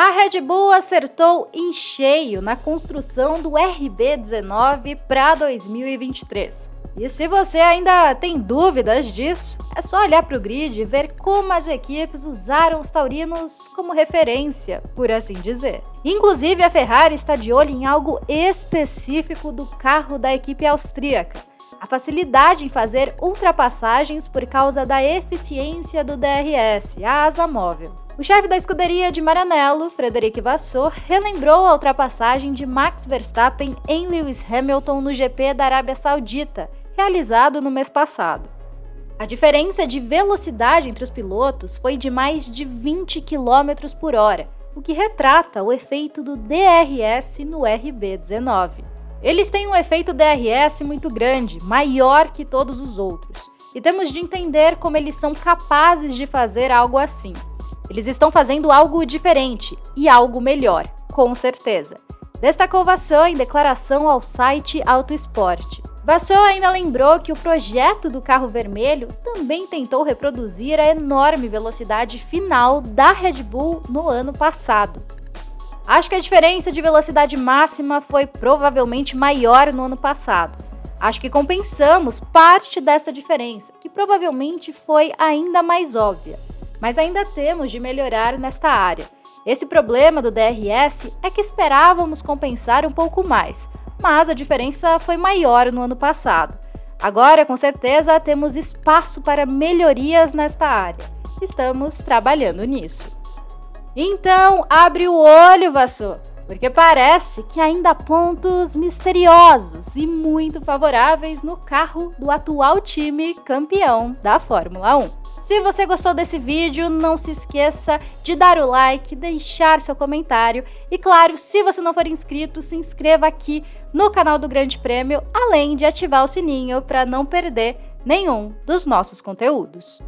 A Red Bull acertou em cheio na construção do RB19 para 2023. E se você ainda tem dúvidas disso, é só olhar para o grid e ver como as equipes usaram os taurinos como referência, por assim dizer. Inclusive, a Ferrari está de olho em algo específico do carro da equipe austríaca a facilidade em fazer ultrapassagens por causa da eficiência do DRS, a asa móvel. O chefe da escuderia de Maranello, Frederic Vasseur, relembrou a ultrapassagem de Max Verstappen em Lewis Hamilton no GP da Arábia Saudita, realizado no mês passado. A diferença de velocidade entre os pilotos foi de mais de 20 km por hora, o que retrata o efeito do DRS no RB19. Eles têm um efeito DRS muito grande, maior que todos os outros, e temos de entender como eles são capazes de fazer algo assim. Eles estão fazendo algo diferente e algo melhor, com certeza. Destacou Vassou em declaração ao site Auto Esporte. Vassou ainda lembrou que o projeto do carro vermelho também tentou reproduzir a enorme velocidade final da Red Bull no ano passado. Acho que a diferença de velocidade máxima foi provavelmente maior no ano passado. Acho que compensamos parte desta diferença, que provavelmente foi ainda mais óbvia. Mas ainda temos de melhorar nesta área. Esse problema do DRS é que esperávamos compensar um pouco mais, mas a diferença foi maior no ano passado. Agora, com certeza, temos espaço para melhorias nesta área. Estamos trabalhando nisso. Então, abre o olho, Vassour, porque parece que ainda há pontos misteriosos e muito favoráveis no carro do atual time campeão da Fórmula 1. Se você gostou desse vídeo, não se esqueça de dar o like, deixar seu comentário e, claro, se você não for inscrito, se inscreva aqui no canal do Grande Prêmio, além de ativar o sininho para não perder nenhum dos nossos conteúdos.